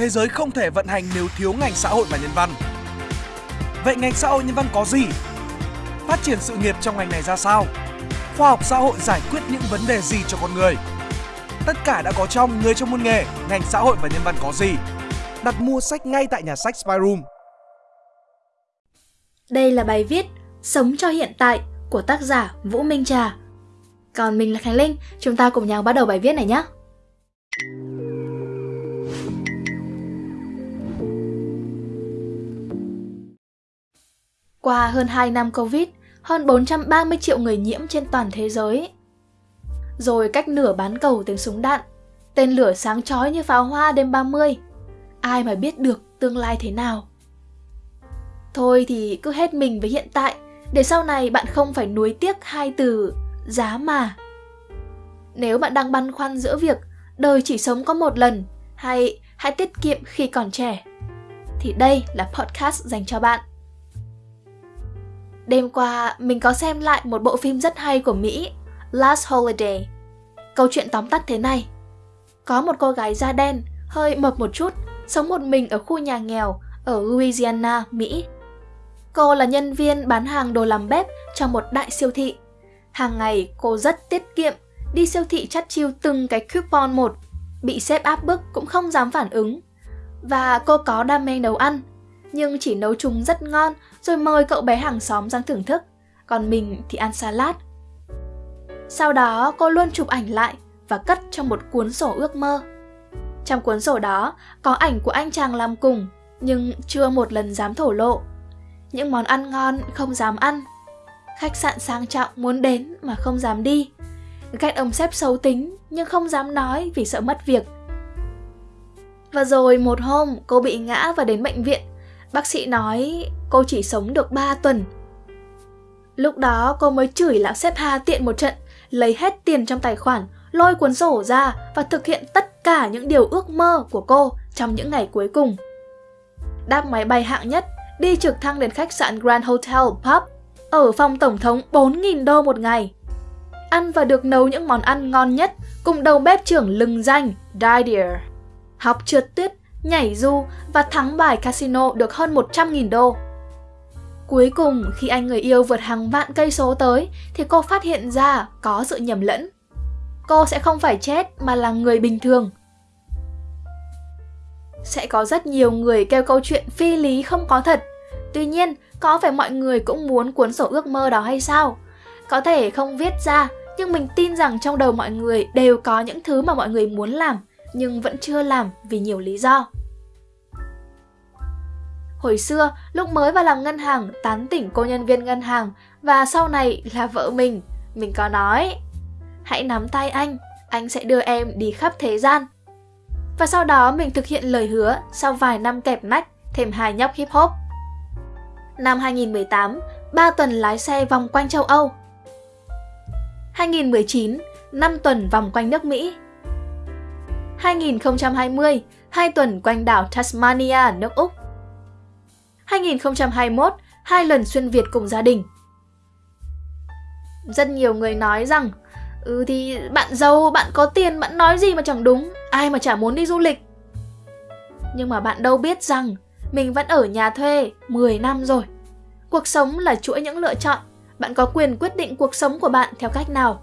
thế giới không thể vận hành nếu thiếu ngành xã hội và nhân văn. Vậy ngành xã hội nhân văn có gì? Phát triển sự nghiệp trong ngành này ra sao? Khoa học xã hội giải quyết những vấn đề gì cho con người? Tất cả đã có trong Người trong môn nghề, ngành xã hội và nhân văn có gì? Đặt mua sách ngay tại nhà sách Spyroom. Đây là bài viết Sống cho hiện tại của tác giả Vũ Minh Trà. Còn mình là Khánh Linh, chúng ta cùng nhau bắt đầu bài viết này nhé. Qua hơn 2 năm Covid, hơn 430 triệu người nhiễm trên toàn thế giới. Rồi cách nửa bán cầu tiếng súng đạn, tên lửa sáng chói như pháo hoa đêm 30. Ai mà biết được tương lai thế nào. Thôi thì cứ hết mình với hiện tại, để sau này bạn không phải nuối tiếc hai từ giá mà. Nếu bạn đang băn khoăn giữa việc đời chỉ sống có một lần hay hãy tiết kiệm khi còn trẻ, thì đây là podcast dành cho bạn. Đêm qua, mình có xem lại một bộ phim rất hay của Mỹ, Last Holiday. Câu chuyện tóm tắt thế này. Có một cô gái da đen, hơi mập một chút, sống một mình ở khu nhà nghèo ở Louisiana, Mỹ. Cô là nhân viên bán hàng đồ làm bếp trong một đại siêu thị. Hàng ngày cô rất tiết kiệm, đi siêu thị chắt chiêu từng cái coupon một, bị sếp áp bức cũng không dám phản ứng. Và cô có đam mê nấu ăn, nhưng chỉ nấu chúng rất ngon rồi mời cậu bé hàng xóm sang thưởng thức, còn mình thì ăn salad. Sau đó cô luôn chụp ảnh lại và cất trong một cuốn sổ ước mơ. Trong cuốn sổ đó có ảnh của anh chàng làm cùng, nhưng chưa một lần dám thổ lộ. Những món ăn ngon không dám ăn. Khách sạn sang trọng muốn đến mà không dám đi. Cách ông sếp xấu tính nhưng không dám nói vì sợ mất việc. Và rồi một hôm cô bị ngã và đến bệnh viện Bác sĩ nói cô chỉ sống được 3 tuần. Lúc đó cô mới chửi lão sếp Hà tiện một trận, lấy hết tiền trong tài khoản, lôi cuốn sổ ra và thực hiện tất cả những điều ước mơ của cô trong những ngày cuối cùng. Đáp máy bay hạng nhất, đi trực thăng đến khách sạn Grand Hotel Pub, ở phòng tổng thống 4.000 đô một ngày. Ăn và được nấu những món ăn ngon nhất cùng đầu bếp trưởng lừng danh Didier. Học trượt tuyết nhảy du và thắng bài casino được hơn 100.000 đô. Cuối cùng, khi anh người yêu vượt hàng vạn cây số tới, thì cô phát hiện ra có sự nhầm lẫn. Cô sẽ không phải chết mà là người bình thường. Sẽ có rất nhiều người kêu câu chuyện phi lý không có thật. Tuy nhiên, có phải mọi người cũng muốn cuốn sổ ước mơ đó hay sao? Có thể không viết ra, nhưng mình tin rằng trong đầu mọi người đều có những thứ mà mọi người muốn làm nhưng vẫn chưa làm vì nhiều lý do. Hồi xưa, lúc mới vào làm ngân hàng, tán tỉnh cô nhân viên ngân hàng và sau này là vợ mình, mình có nói Hãy nắm tay anh, anh sẽ đưa em đi khắp thế gian. Và sau đó mình thực hiện lời hứa sau vài năm kẹp nách thêm hai nhóc hip hop. Năm 2018, 3 tuần lái xe vòng quanh châu Âu. 2019, 5 tuần vòng quanh nước Mỹ. 2020, hai tuần quanh đảo Tasmania, nước Úc. 2021, hai lần xuyên Việt cùng gia đình. Rất nhiều người nói rằng Ừ thì bạn giàu, bạn có tiền, bạn nói gì mà chẳng đúng, ai mà chả muốn đi du lịch. Nhưng mà bạn đâu biết rằng mình vẫn ở nhà thuê 10 năm rồi. Cuộc sống là chuỗi những lựa chọn, bạn có quyền quyết định cuộc sống của bạn theo cách nào.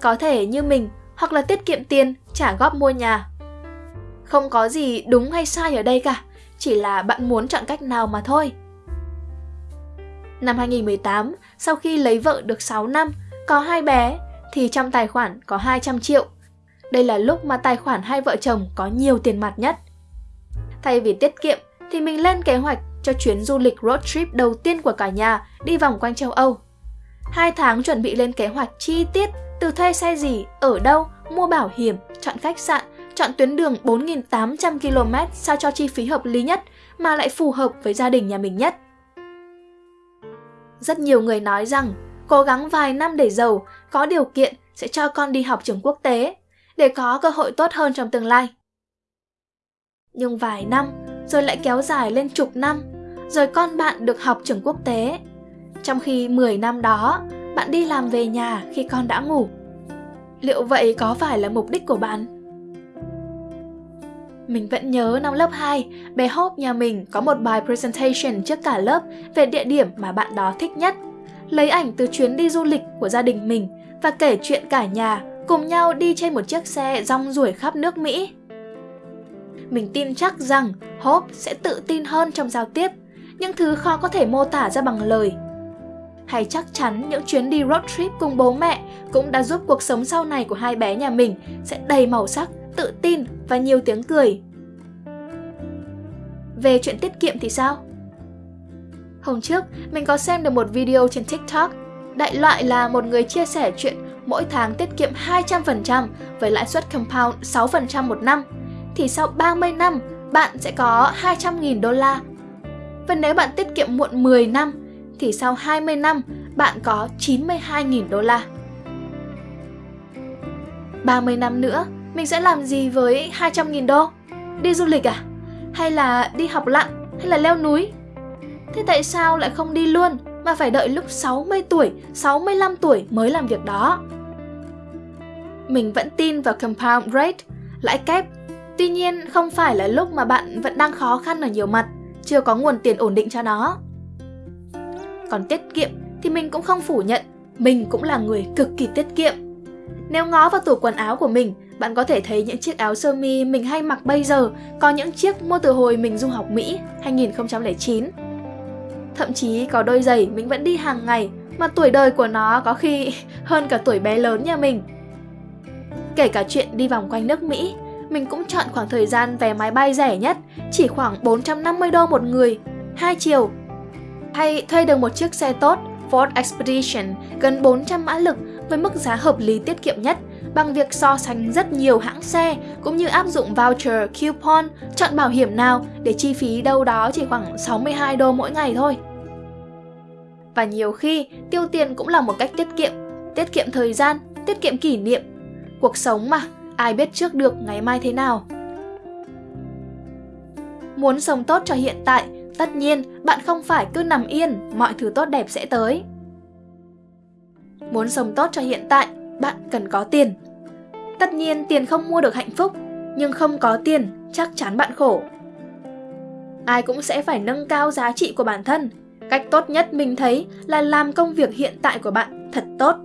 Có thể như mình, hoặc là tiết kiệm tiền, trả góp mua nhà, không có gì đúng hay sai ở đây cả, chỉ là bạn muốn chọn cách nào mà thôi. Năm 2018, sau khi lấy vợ được 6 năm, có hai bé, thì trong tài khoản có 200 triệu. Đây là lúc mà tài khoản hai vợ chồng có nhiều tiền mặt nhất. Thay vì tiết kiệm, thì mình lên kế hoạch cho chuyến du lịch road trip đầu tiên của cả nhà đi vòng quanh châu Âu. Hai tháng chuẩn bị lên kế hoạch chi tiết từ thuê xe gì, ở đâu, mua bảo hiểm, chọn khách sạn, chọn tuyến đường 4.800 km sao cho chi phí hợp lý nhất mà lại phù hợp với gia đình nhà mình nhất. Rất nhiều người nói rằng cố gắng vài năm để giàu, có điều kiện sẽ cho con đi học trường quốc tế, để có cơ hội tốt hơn trong tương lai. Nhưng vài năm, rồi lại kéo dài lên chục năm, rồi con bạn được học trường quốc tế. Trong khi 10 năm đó, bạn đi làm về nhà khi con đã ngủ. Liệu vậy có phải là mục đích của bạn? Mình vẫn nhớ năm lớp 2, bé Hope nhà mình có một bài presentation trước cả lớp về địa điểm mà bạn đó thích nhất. Lấy ảnh từ chuyến đi du lịch của gia đình mình và kể chuyện cả nhà cùng nhau đi trên một chiếc xe rong ruổi khắp nước Mỹ. Mình tin chắc rằng Hope sẽ tự tin hơn trong giao tiếp, những thứ khó có thể mô tả ra bằng lời. Hay chắc chắn những chuyến đi road trip cùng bố mẹ cũng đã giúp cuộc sống sau này của hai bé nhà mình sẽ đầy màu sắc, tự tin và nhiều tiếng cười. Về chuyện tiết kiệm thì sao? Hôm trước, mình có xem được một video trên TikTok. Đại loại là một người chia sẻ chuyện mỗi tháng tiết kiệm 200% với lãi suất compound 6% một năm, thì sau 30 năm bạn sẽ có 200.000 đô la. Và nếu bạn tiết kiệm muộn 10 năm, thì sau 20 năm bạn có 92.000 đô la. 30 năm nữa, mình sẽ làm gì với 200.000 đô? Đi du lịch à? Hay là đi học lặn? Hay là leo núi? Thế tại sao lại không đi luôn mà phải đợi lúc 60 tuổi, 65 tuổi mới làm việc đó? Mình vẫn tin vào compound rate, lãi kép. Tuy nhiên không phải là lúc mà bạn vẫn đang khó khăn ở nhiều mặt, chưa có nguồn tiền ổn định cho nó. Còn tiết kiệm thì mình cũng không phủ nhận, mình cũng là người cực kỳ tiết kiệm. Nếu ngó vào tủ quần áo của mình, bạn có thể thấy những chiếc áo sơ mi mình hay mặc bây giờ có những chiếc mua từ hồi mình du học Mỹ 2009. Thậm chí có đôi giày mình vẫn đi hàng ngày mà tuổi đời của nó có khi hơn cả tuổi bé lớn nhà mình. Kể cả chuyện đi vòng quanh nước Mỹ, mình cũng chọn khoảng thời gian vé máy bay rẻ nhất, chỉ khoảng 450 đô một người, hai chiều. Hay thuê được một chiếc xe tốt, Ford Expedition, gần 400 mã lực với mức giá hợp lý tiết kiệm nhất bằng việc so sánh rất nhiều hãng xe cũng như áp dụng voucher, coupon, chọn bảo hiểm nào để chi phí đâu đó chỉ khoảng 62 đô mỗi ngày thôi. Và nhiều khi tiêu tiền cũng là một cách tiết kiệm, tiết kiệm thời gian, tiết kiệm kỷ niệm. Cuộc sống mà, ai biết trước được ngày mai thế nào. Muốn sống tốt cho hiện tại, tất nhiên bạn không phải cứ nằm yên, mọi thứ tốt đẹp sẽ tới. Muốn sống tốt cho hiện tại, bạn cần có tiền. Tất nhiên tiền không mua được hạnh phúc, nhưng không có tiền chắc chắn bạn khổ. Ai cũng sẽ phải nâng cao giá trị của bản thân. Cách tốt nhất mình thấy là làm công việc hiện tại của bạn thật tốt.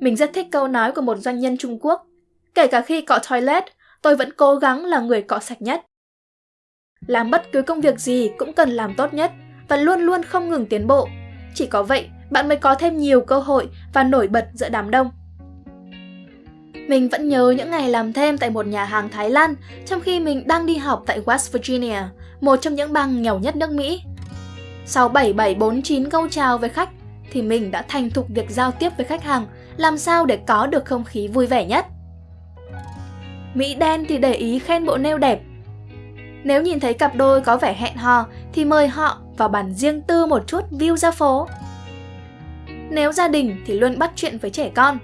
Mình rất thích câu nói của một doanh nhân Trung Quốc. Kể cả khi cọ toilet, tôi vẫn cố gắng là người cọ sạch nhất. Làm bất cứ công việc gì cũng cần làm tốt nhất và luôn luôn không ngừng tiến bộ. Chỉ có vậy bạn mới có thêm nhiều cơ hội và nổi bật giữa đám đông. Mình vẫn nhớ những ngày làm thêm tại một nhà hàng Thái Lan trong khi mình đang đi học tại West Virginia, một trong những bang nghèo nhất nước Mỹ. Sau 7749 câu chào với khách, thì mình đã thành thục việc giao tiếp với khách hàng, làm sao để có được không khí vui vẻ nhất. Mỹ đen thì để ý khen bộ nêu đẹp. Nếu nhìn thấy cặp đôi có vẻ hẹn hò thì mời họ vào bàn riêng tư một chút view ra phố. Nếu gia đình thì luôn bắt chuyện với trẻ con.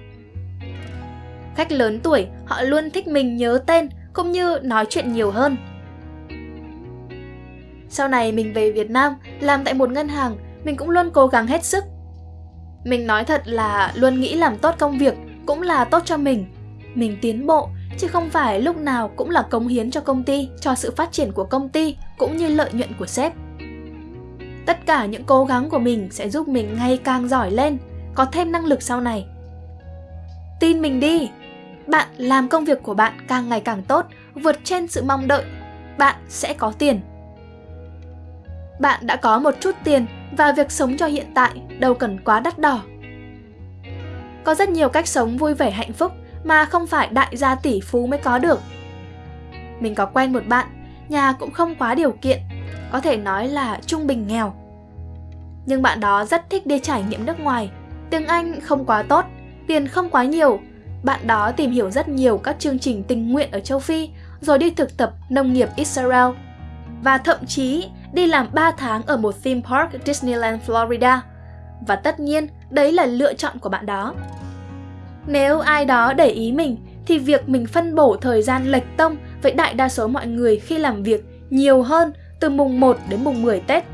Khách lớn tuổi, họ luôn thích mình nhớ tên cũng như nói chuyện nhiều hơn. Sau này mình về Việt Nam làm tại một ngân hàng, mình cũng luôn cố gắng hết sức. Mình nói thật là luôn nghĩ làm tốt công việc cũng là tốt cho mình. Mình tiến bộ chứ không phải lúc nào cũng là cống hiến cho công ty, cho sự phát triển của công ty cũng như lợi nhuận của sếp. Tất cả những cố gắng của mình sẽ giúp mình ngày càng giỏi lên, có thêm năng lực sau này. Tin mình đi, bạn làm công việc của bạn càng ngày càng tốt, vượt trên sự mong đợi, bạn sẽ có tiền. Bạn đã có một chút tiền và việc sống cho hiện tại đâu cần quá đắt đỏ. Có rất nhiều cách sống vui vẻ hạnh phúc mà không phải đại gia tỷ phú mới có được. Mình có quen một bạn, nhà cũng không quá điều kiện, có thể nói là trung bình nghèo. Nhưng bạn đó rất thích đi trải nghiệm nước ngoài, tiếng Anh không quá tốt, tiền không quá nhiều. Bạn đó tìm hiểu rất nhiều các chương trình tình nguyện ở châu Phi, rồi đi thực tập nông nghiệp Israel. Và thậm chí đi làm 3 tháng ở một theme park Disneyland Florida. Và tất nhiên, đấy là lựa chọn của bạn đó. Nếu ai đó để ý mình, thì việc mình phân bổ thời gian lệch tông với đại đa số mọi người khi làm việc nhiều hơn từ mùng 1 đến mùng 10 Tết.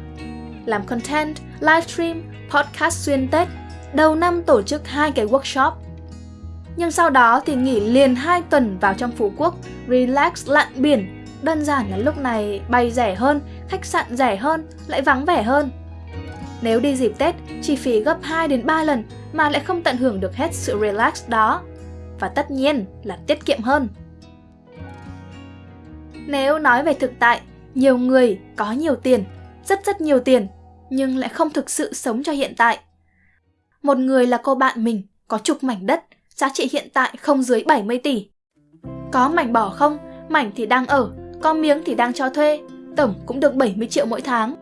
Làm content, livestream, podcast xuyên Tết, đầu năm tổ chức hai cái workshop. Nhưng sau đó thì nghỉ liền 2 tuần vào trong Phú Quốc, relax lặn biển. Đơn giản là lúc này bay rẻ hơn, khách sạn rẻ hơn, lại vắng vẻ hơn. Nếu đi dịp Tết, chi phí gấp 2 đến 3 lần mà lại không tận hưởng được hết sự relax đó. Và tất nhiên là tiết kiệm hơn. Nếu nói về thực tại, nhiều người có nhiều tiền, rất rất nhiều tiền, nhưng lại không thực sự sống cho hiện tại. Một người là cô bạn mình, có chục mảnh đất, giá trị hiện tại không dưới 70 tỷ. Có mảnh bỏ không, mảnh thì đang ở, có miếng thì đang cho thuê, tổng cũng được 70 triệu mỗi tháng.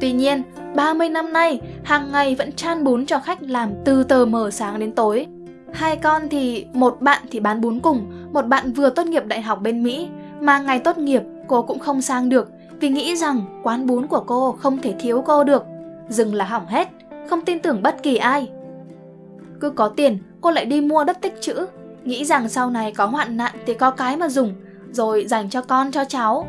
Tuy nhiên, 30 năm nay, hàng ngày vẫn chan bún cho khách làm từ tờ mờ sáng đến tối. Hai con thì một bạn thì bán bún cùng, một bạn vừa tốt nghiệp đại học bên Mỹ, mà ngày tốt nghiệp cô cũng không sang được vì nghĩ rằng quán bún của cô không thể thiếu cô được. Dừng là hỏng hết, không tin tưởng bất kỳ ai. Cứ có tiền, cô lại đi mua đất tích trữ, nghĩ rằng sau này có hoạn nạn thì có cái mà dùng, rồi dành cho con cho cháu.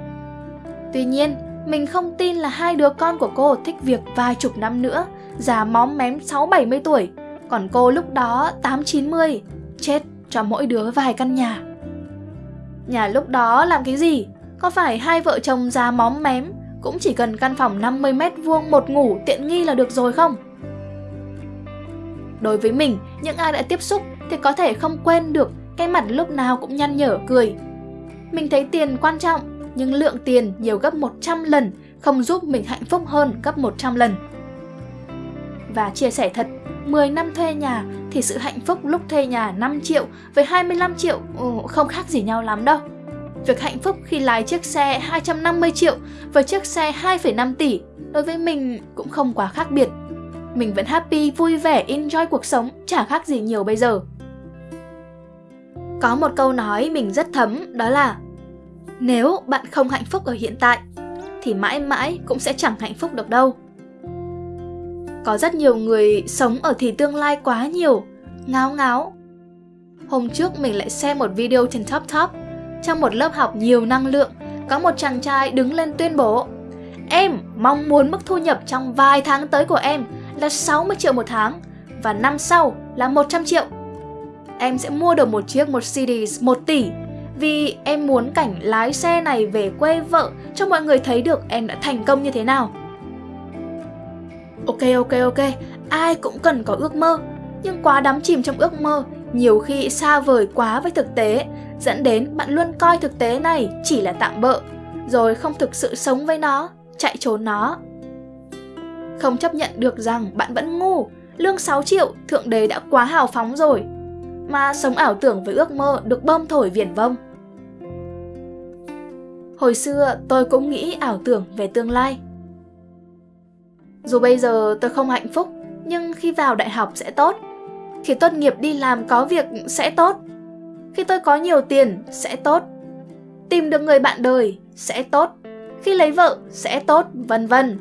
Tuy nhiên, mình không tin là hai đứa con của cô thích việc vài chục năm nữa, già móm mém 6-70 tuổi, còn cô lúc đó 8-90, chết cho mỗi đứa vài căn nhà. Nhà lúc đó làm cái gì? Có phải hai vợ chồng già móm mém cũng chỉ cần căn phòng 50 mét vuông một ngủ tiện nghi là được rồi không? Đối với mình, những ai đã tiếp xúc thì có thể không quên được cái mặt lúc nào cũng nhăn nhở cười. Mình thấy tiền quan trọng, nhưng lượng tiền nhiều gấp 100 lần không giúp mình hạnh phúc hơn gấp 100 lần. Và chia sẻ thật, 10 năm thuê nhà thì sự hạnh phúc lúc thuê nhà 5 triệu với 25 triệu ừ, không khác gì nhau lắm đâu. Việc hạnh phúc khi lái chiếc xe 250 triệu với chiếc xe 2,5 tỷ đối với mình cũng không quá khác biệt. Mình vẫn happy, vui vẻ, enjoy cuộc sống, chả khác gì nhiều bây giờ. Có một câu nói mình rất thấm đó là Nếu bạn không hạnh phúc ở hiện tại thì mãi mãi cũng sẽ chẳng hạnh phúc được đâu. Có rất nhiều người sống ở thì tương lai quá nhiều, ngáo ngáo. Hôm trước mình lại xem một video trên Top Top. Trong một lớp học nhiều năng lượng, có một chàng trai đứng lên tuyên bố Em mong muốn mức thu nhập trong vài tháng tới của em là 60 triệu một tháng và năm sau là 100 triệu. Em sẽ mua được một chiếc Mercedes 1 tỷ vì em muốn cảnh lái xe này về quê vợ cho mọi người thấy được em đã thành công như thế nào. Ok ok ok, ai cũng cần có ước mơ, nhưng quá đắm chìm trong ước mơ, nhiều khi xa vời quá với thực tế, dẫn đến bạn luôn coi thực tế này chỉ là tạm bợ, rồi không thực sự sống với nó, chạy trốn nó. Không chấp nhận được rằng bạn vẫn ngu, lương 6 triệu, thượng đế đã quá hào phóng rồi, mà sống ảo tưởng với ước mơ được bơm thổi viển vông. Hồi xưa tôi cũng nghĩ ảo tưởng về tương lai, dù bây giờ tôi không hạnh phúc, nhưng khi vào đại học sẽ tốt. Khi tốt nghiệp đi làm có việc sẽ tốt. Khi tôi có nhiều tiền sẽ tốt. Tìm được người bạn đời sẽ tốt. Khi lấy vợ sẽ tốt, vân vân.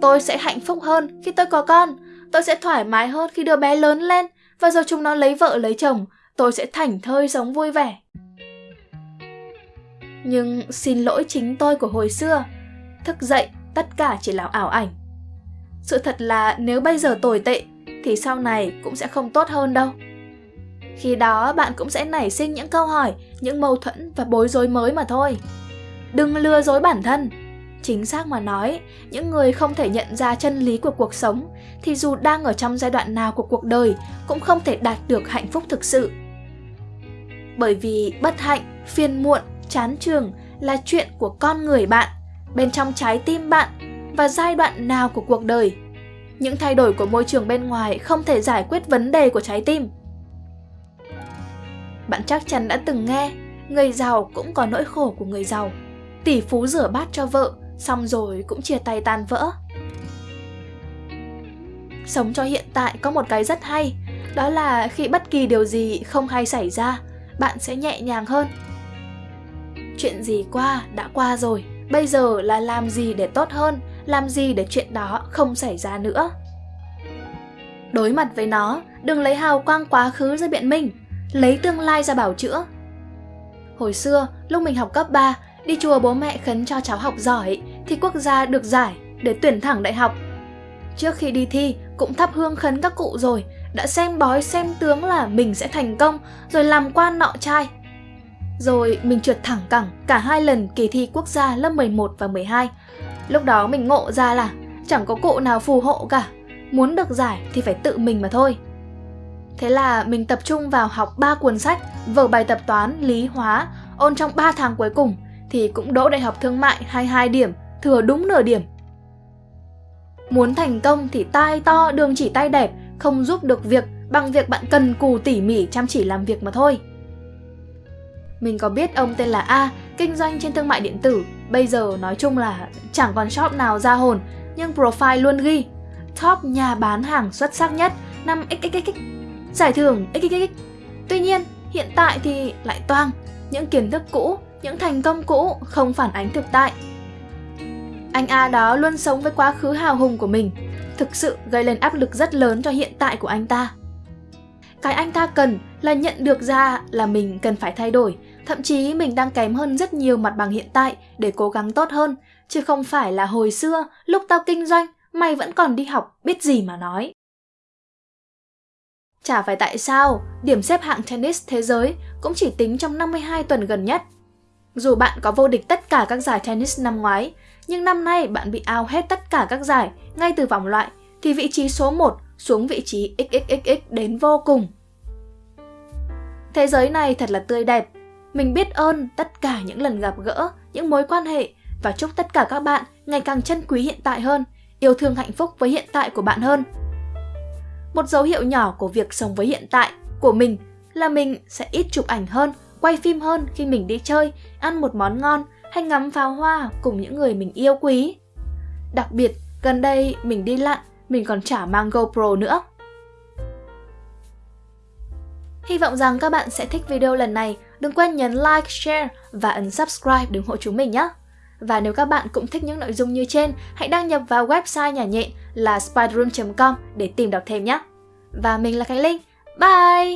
Tôi sẽ hạnh phúc hơn khi tôi có con. Tôi sẽ thoải mái hơn khi đứa bé lớn lên và rồi chúng nó lấy vợ lấy chồng, tôi sẽ thảnh thơi sống vui vẻ. Nhưng xin lỗi chính tôi của hồi xưa, thức dậy tất cả chỉ là ảo ảnh. Sự thật là nếu bây giờ tồi tệ thì sau này cũng sẽ không tốt hơn đâu. Khi đó bạn cũng sẽ nảy sinh những câu hỏi, những mâu thuẫn và bối rối mới mà thôi. Đừng lừa dối bản thân. Chính xác mà nói, những người không thể nhận ra chân lý của cuộc sống thì dù đang ở trong giai đoạn nào của cuộc đời cũng không thể đạt được hạnh phúc thực sự. Bởi vì bất hạnh, phiền muộn, chán trường là chuyện của con người bạn, bên trong trái tim bạn và giai đoạn nào của cuộc đời. Những thay đổi của môi trường bên ngoài không thể giải quyết vấn đề của trái tim. Bạn chắc chắn đã từng nghe, người giàu cũng có nỗi khổ của người giàu. Tỷ phú rửa bát cho vợ, xong rồi cũng chia tay tan vỡ. Sống cho hiện tại có một cái rất hay, đó là khi bất kỳ điều gì không hay xảy ra, bạn sẽ nhẹ nhàng hơn. Chuyện gì qua đã qua rồi, bây giờ là làm gì để tốt hơn làm gì để chuyện đó không xảy ra nữa. Đối mặt với nó, đừng lấy hào quang quá khứ ra biện minh, lấy tương lai ra bảo chữa. Hồi xưa, lúc mình học cấp 3, đi chùa bố mẹ khấn cho cháu học giỏi thi quốc gia được giải để tuyển thẳng đại học. Trước khi đi thi, cũng thắp hương khấn các cụ rồi, đã xem bói xem tướng là mình sẽ thành công, rồi làm quan nọ trai. Rồi mình trượt thẳng cẳng cả hai lần kỳ thi quốc gia lớp 11 và 12. Lúc đó mình ngộ ra là chẳng có cụ nào phù hộ cả, muốn được giải thì phải tự mình mà thôi. Thế là mình tập trung vào học 3 cuốn sách, vở bài tập toán, lý, hóa, ôn trong 3 tháng cuối cùng thì cũng đỗ đại học thương mại 22 điểm, thừa đúng nửa điểm. Muốn thành công thì tai to đường chỉ tay đẹp, không giúp được việc bằng việc bạn cần cù tỉ mỉ chăm chỉ làm việc mà thôi. Mình có biết ông tên là A, kinh doanh trên thương mại điện tử, bây giờ nói chung là chẳng còn shop nào ra hồn, nhưng profile luôn ghi top nhà bán hàng xuất sắc nhất năm xxx giải thưởng xxx. Tuy nhiên, hiện tại thì lại toang những kiến thức cũ, những thành công cũ không phản ánh thực tại. Anh A đó luôn sống với quá khứ hào hùng của mình, thực sự gây lên áp lực rất lớn cho hiện tại của anh ta. Cái anh ta cần là nhận được ra là mình cần phải thay đổi, thậm chí mình đang kém hơn rất nhiều mặt bằng hiện tại để cố gắng tốt hơn, chứ không phải là hồi xưa lúc tao kinh doanh, mày vẫn còn đi học biết gì mà nói. Chả phải tại sao, điểm xếp hạng tennis thế giới cũng chỉ tính trong 52 tuần gần nhất. Dù bạn có vô địch tất cả các giải tennis năm ngoái, nhưng năm nay bạn bị ao hết tất cả các giải ngay từ vòng loại, thì vị trí số 1 xuống vị trí XXXX đến vô cùng. Thế giới này thật là tươi đẹp. Mình biết ơn tất cả những lần gặp gỡ, những mối quan hệ và chúc tất cả các bạn ngày càng trân quý hiện tại hơn, yêu thương hạnh phúc với hiện tại của bạn hơn. Một dấu hiệu nhỏ của việc sống với hiện tại của mình là mình sẽ ít chụp ảnh hơn, quay phim hơn khi mình đi chơi, ăn một món ngon hay ngắm pháo hoa cùng những người mình yêu quý. Đặc biệt, gần đây mình đi lặn, mình còn chả mang GoPro nữa. Hy vọng rằng các bạn sẽ thích video lần này. Đừng quên nhấn like, share và ấn subscribe để ủng hộ chúng mình nhé. Và nếu các bạn cũng thích những nội dung như trên, hãy đăng nhập vào website nhà nhện là spiderroom.com để tìm đọc thêm nhé. Và mình là Khánh Linh. Bye!